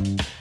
you